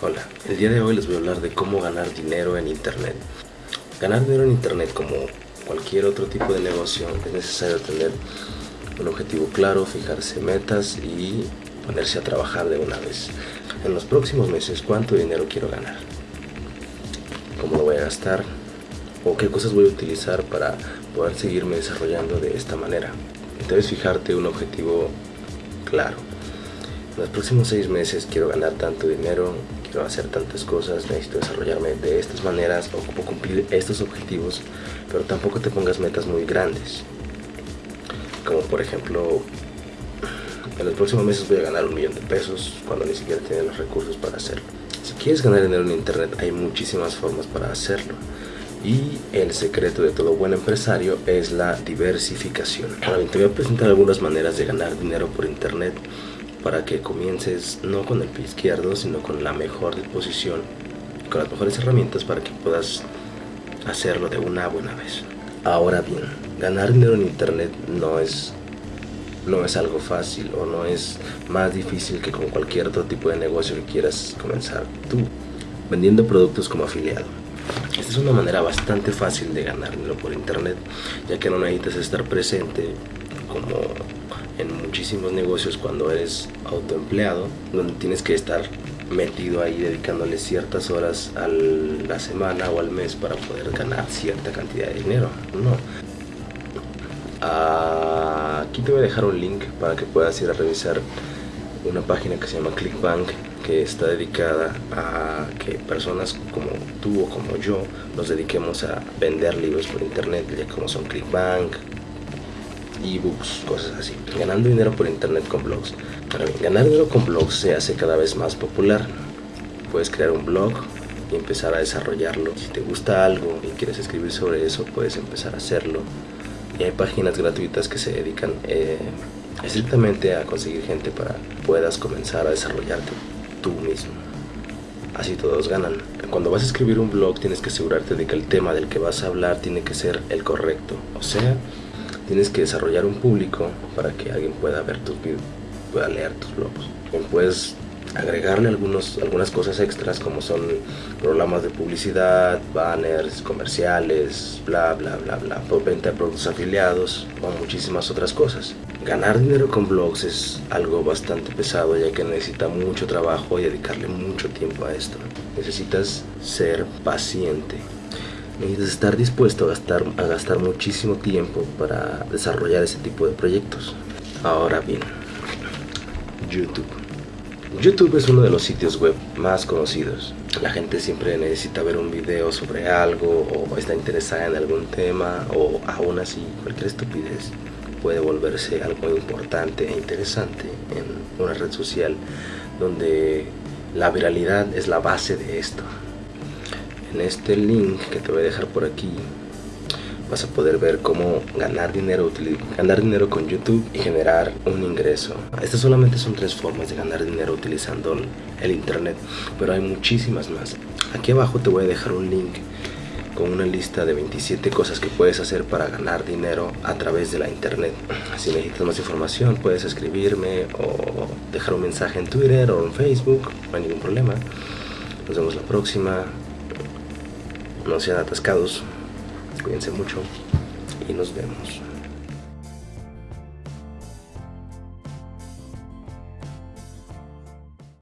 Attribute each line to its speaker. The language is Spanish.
Speaker 1: Hola, el día de hoy les voy a hablar de cómo ganar dinero en internet. Ganar dinero en internet como cualquier otro tipo de negocio es necesario tener un objetivo claro, fijarse metas y ponerse a trabajar de una vez. En los próximos meses, ¿cuánto dinero quiero ganar? ¿Cómo lo voy a gastar? ¿O qué cosas voy a utilizar para poder seguirme desarrollando de esta manera? Debes fijarte un objetivo claro. En los próximos seis meses quiero ganar tanto dinero, quiero hacer tantas cosas, necesito desarrollarme de estas maneras, o cumplir estos objetivos, pero tampoco te pongas metas muy grandes. Como por ejemplo, en los próximos meses voy a ganar un millón de pesos cuando ni siquiera tiene los recursos para hacerlo. Si quieres ganar dinero en internet hay muchísimas formas para hacerlo. Y el secreto de todo buen empresario es la diversificación. Ahora bien, te voy a presentar algunas maneras de ganar dinero por internet para que comiences no con el pie izquierdo, sino con la mejor disposición, con las mejores herramientas para que puedas hacerlo de una buena vez. Ahora bien, ganar dinero en internet no es no es algo fácil o no es más difícil que con cualquier otro tipo de negocio que quieras comenzar tú, vendiendo productos como afiliado. Esta es una manera bastante fácil de ganar dinero por internet, ya que no necesitas estar presente como en muchísimos negocios cuando eres autoempleado, donde tienes que estar metido ahí dedicándole ciertas horas a la semana o al mes para poder ganar cierta cantidad de dinero. No. aquí te voy a dejar un link para que puedas ir a revisar una página que se llama Clickbank está dedicada a que personas como tú o como yo nos dediquemos a vender libros por internet, ya como son Clickbank, ebooks, cosas así. Ganando dinero por internet con blogs. ganar dinero con blogs se hace cada vez más popular. Puedes crear un blog y empezar a desarrollarlo. Si te gusta algo y quieres escribir sobre eso, puedes empezar a hacerlo. Y hay páginas gratuitas que se dedican eh, estrictamente a conseguir gente para que puedas comenzar a desarrollarte tú mismo. Así todos ganan. Cuando vas a escribir un blog tienes que asegurarte de que el tema del que vas a hablar tiene que ser el correcto. O sea, tienes que desarrollar un público para que alguien pueda ver tus videos, pueda leer tus blogs. Puedes agregarle algunos, algunas cosas extras como son programas de publicidad, banners, comerciales, bla bla bla bla, venta de productos afiliados o muchísimas otras cosas. Ganar dinero con blogs es algo bastante pesado ya que necesita mucho trabajo y dedicarle mucho tiempo a esto. Necesitas ser paciente. Necesitas estar dispuesto a gastar, a gastar muchísimo tiempo para desarrollar ese tipo de proyectos. Ahora bien, YouTube. YouTube es uno de los sitios web más conocidos. La gente siempre necesita ver un video sobre algo o está interesada en algún tema o aún así cualquier estupidez puede volverse algo importante e interesante en una red social donde la viralidad es la base de esto. En este link que te voy a dejar por aquí vas a poder ver cómo ganar dinero, ganar dinero con YouTube y generar un ingreso. Estas solamente son tres formas de ganar dinero utilizando el internet, pero hay muchísimas más. Aquí abajo te voy a dejar un link con una lista de 27 cosas que puedes hacer para ganar dinero a través de la internet. Si necesitas más información puedes escribirme o dejar un mensaje en Twitter o en Facebook, no hay ningún problema. Nos vemos la próxima. No sean atascados. Cuídense mucho y nos vemos.